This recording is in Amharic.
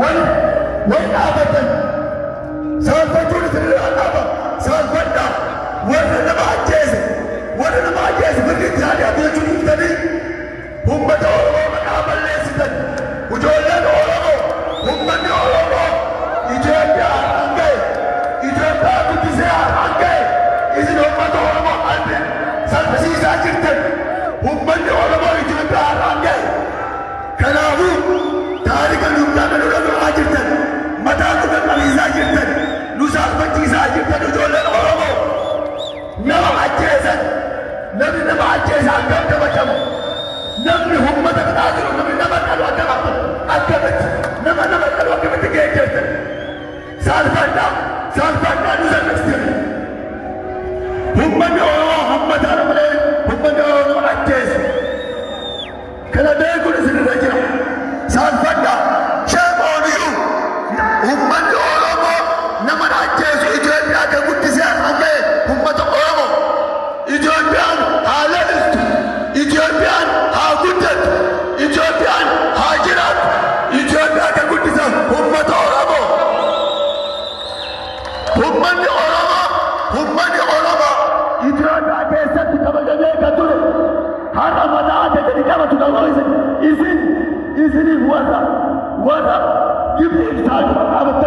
ወጣበትን ሳልፈጁን ትልላናባ ሳልፈዳ ወደ ለማጀዝ ወደ ለማጀዝ ብሪት ታዲያ ቤቱን ይፍተኒ ሁመተ ኦሮሞ መቃመሌስትን ውጆለን ኦሮሞ ሁመኒ ኦሮሞ ኢትዮጵያ አንገ ኢትዮጵያ ጉዲሴ አንገ ኢዝን ሁመተ ኦሮሞ አንድ ሰልፈሲሳ jirትን ሁመኒ ኦሮሞ ኢትዮጵያ አንገ ከናሁ Mana qabamaa jirtan mataa dhuga qabiisaa jirtan nusaaf machiisaa jirtan ijoolleen Oromoo nama ajjeesan namni nama ajjeesa akkam qabatamu namni uummata bitaa jiru namni nama qalu akkam akkamitti nama nama qalu akkamitti geejjeessan saalfannaa saalfannaa nu sannifsisan uummanni Oromoo hammataa nama uummanni Oromoo ajjeesa kana beekuun isinirra jira. teessu Itoophiyaa akka guddisee hammee uummata Oromoo Itoophiyaan haa lalistu Itoophiyaan haa guddattu Itoophiyaan haa jiraatu Itoophiyaa akka guddisee uummata Oromoo. Uummanni Oromoo uummanni Oromoo Itoophiyaa keessatti kabajamee kan ture har'a mataa adda gadi qabatu kan isin isin warra warra gibbii